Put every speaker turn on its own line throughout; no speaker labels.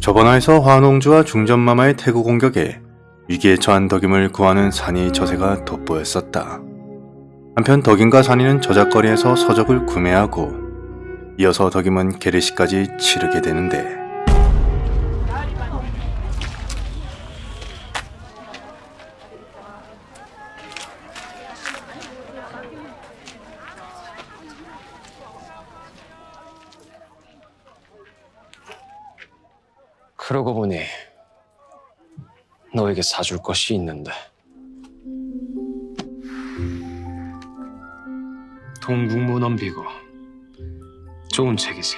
저번화에서 화농주와 중전마마의 태구 공격에 위기에 처한 덕임을 구하는 산이 저세가 돋보였었다. 한편 덕임과 산이는 저작거리에서 서적을 구매하고 이어서 덕임은 게르시까지 치르게 되는데
그러고 보니 너에게 사줄 것이 있는데 동국문 넘비고 좋은 책이지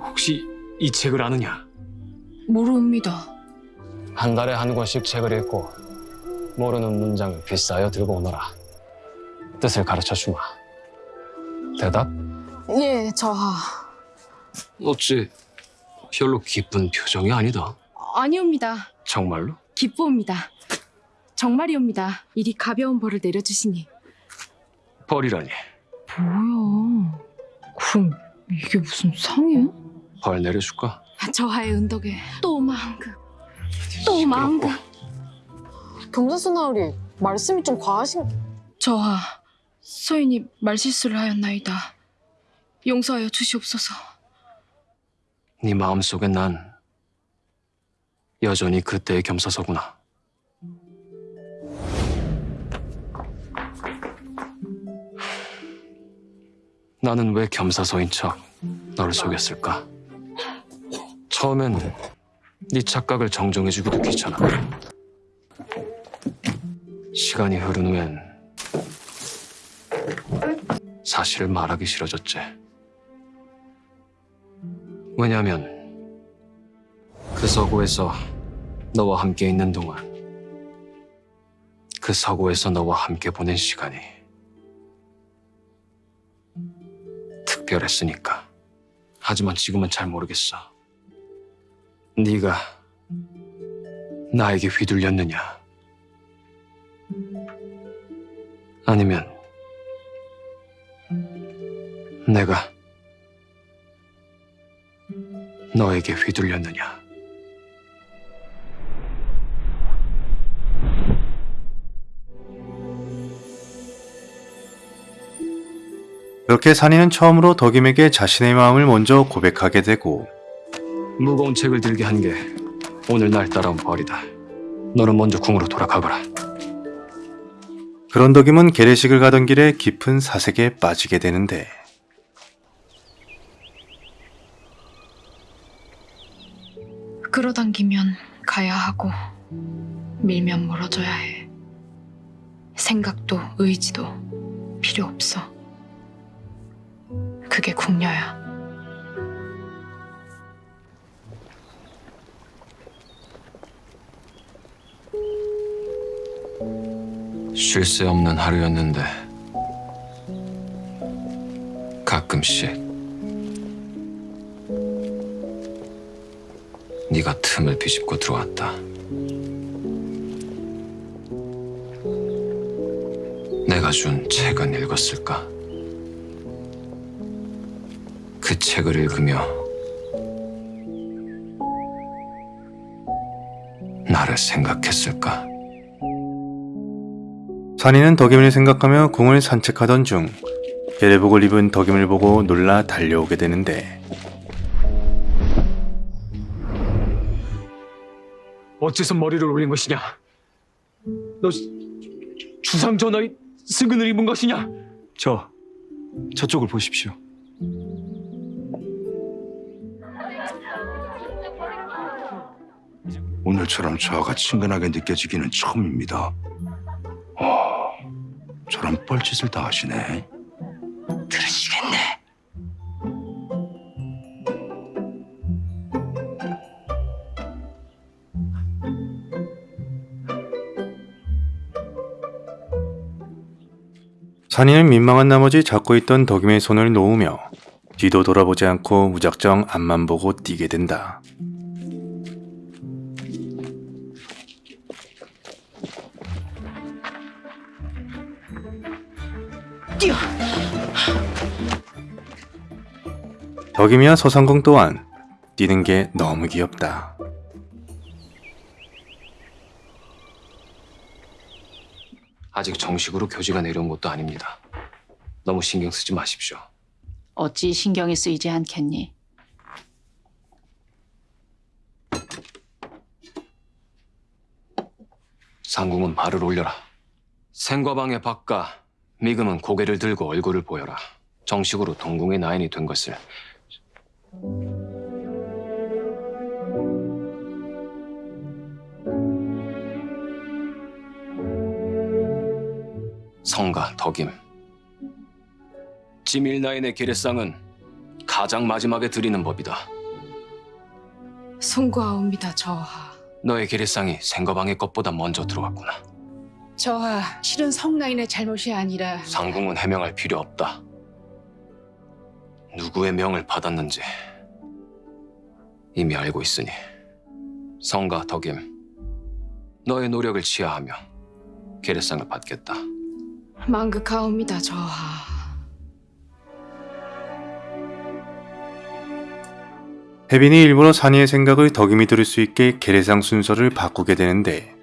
혹시 이 책을 아느냐?
모르옵니다.
한 달에 한 권씩 책을 읽고 모르는 문장을 비싸여 들고 오너라 뜻을 가르쳐 주마 대답?
예, 저하.
어찌 별로 기쁜 표정이 아니다.
아니옵니다.
정말로?
기쁘옵니다. 정말이옵니다. 이리 가벼운 벌을 내려주시니.
벌이라니.
뭐야? 그럼 이게 무슨 상이야?
벌 내려줄까?
저하의 은덕에 또 망극, 또 망극.
경자수 나으리 말씀이 좀 과하신
저하, 서인이 말실수를 하였나이다. 용서하여 주시옵소서.
네 마음속에 난 여전히 그때의 겸사서구나. 나는 왜 겸사서인 척 너를 속였을까? 처음엔 네 착각을 정정해주기도 귀찮아. 시간이 흐른 후엔 사실을 말하기 싫어졌지. 왜냐면 그 서구에서 너와 함께 있는 동안 그 서구에서 너와 함께 보낸 시간이 특별했으니까. 하지만 지금은 잘 모르겠어. 네가 나에게 휘둘렸느냐? 아니면 내가 너에게 휘둘렸느냐?
그렇게 산이는 처음으로 덕임에게 자신의 마음을 먼저 고백하게 되고
무거운 책을 들게 한 게 오늘 날 따라온 벌이다. 너는 먼저 궁으로 돌아가거라.
그런 덕임은 게레식을 가던 길에 깊은 사색에 빠지게 되는데
끌어당기면 가야 하고 밀면 멀어져야 해. 생각도 의지도 필요 없어. 그게 궁녀야.
쉴 새 없는 하루였는데 가끔씩 네가 틈을 비집고 들어왔다. 내가 준 책은 읽었을까? 그 책을 읽으며 나를 생각했을까?
산이는 덕임을 생각하며 궁을 산책하던 중 게레복을 입은 덕임을 보고 놀라 달려오게 되는데
어째서 머리를 올린 것이냐? 너 주상 전하의 승근을 입은 것이냐?
저 저쪽을 보십시오.
오늘처럼 저하가 친근하게 느껴지기는 처음입니다. 어, 저런 뻘짓을 다 하시네.
들으시겠네.
산이는 민망한 나머지 잡고 있던 덕임의 손을 놓으며 뒤도 돌아보지 않고 무작정 앞만 보고 뛰게 된다.
뛰어.
덕임이와 서상공 또한 뛰는 게 너무 귀엽다.
아직 정식으로 교지가 내려온 것도 아닙니다. 너무 신경 쓰지 마십시오.
어찌 신경이 쓰이지 않겠니?
상궁은 발을 올려라. 생과방의 박가, 미금은 고개를 들고 얼굴을 보여라. 정식으로 동궁의 나인이 된 것을 성가 덕임 지밀 나인의 계례상은 가장 마지막에 드리는 법이다.
송구하옵니다 저하.
너의 계례상이 생과방의 것보다 먼저 들어왔구나.
저하 실은 성나인의 잘못이 아니라
상궁은 해명할 필요 없다. 누구의 명을 받았는지 이미 알고 있으니 성가 덕임 너의 노력을 치하하며 계례상을 받겠다.
망극하옵니다 저하.
혜빈이 일부러 산이의 생각을 덕임이 들을 수 있게 계례상 순서를 바꾸게 되는데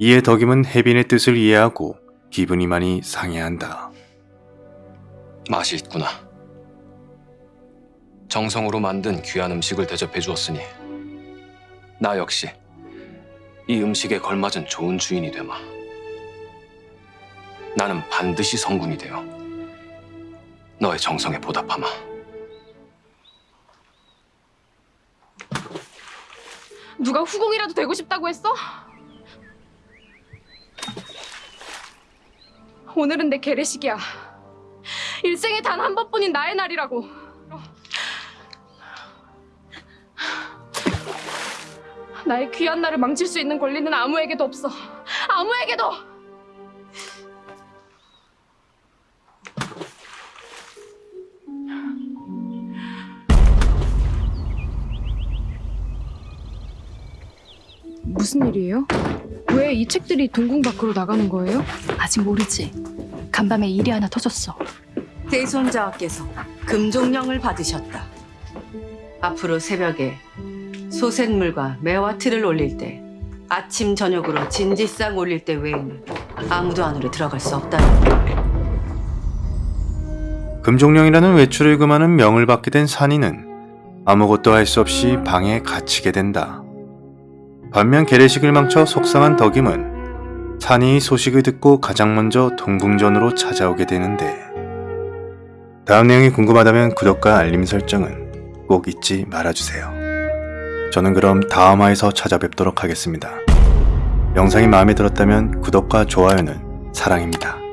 이에 덕임은 혜빈의 뜻을 이해하고 기분이 많이 상해한다.
맛이 있구나. 정성으로 만든 귀한 음식을 대접해 주었으니 나 역시 이 음식에 걸맞은 좋은 주인이 되마. 나는 반드시 성군이 되어 너의 정성에 보답하마.
누가 후궁이라도 되고 싶다고 했어? 오늘은 내 계례식이야. 일생에 단 한 번뿐인 나의 날이라고. 나의 귀한 날을 망칠 수 있는 권리는 아무에게도 없어. 아무에게도! 무슨 일이에요? 왜 이 책들이 동궁 밖으로 나가는 거예요?
아직 모르지. 간밤에 일이 하나 터졌어.
대손자와께서 금종령을 받으셨다. 앞으로 새벽에 소쇳물과 매화틀을 올릴 때 아침 저녁으로 진지상 올릴 때 외에는 아무도 안으로 들어갈 수 없다.
금종령이라는 외출을 금하는 명을 받게 된 산이는 아무것도 할 수 없이 방에 갇히게 된다. 반면 계례식을 망쳐 속상한 덕임은 산이 소식을 듣고 가장 먼저 동궁전으로 찾아오게 되는데 다음 내용이 궁금하다면 구독과 알림 설정은 꼭 잊지 말아주세요. 저는 그럼 다음 화에서 찾아뵙도록 하겠습니다. 영상이 마음에 들었다면 구독과 좋아요는 사랑입니다.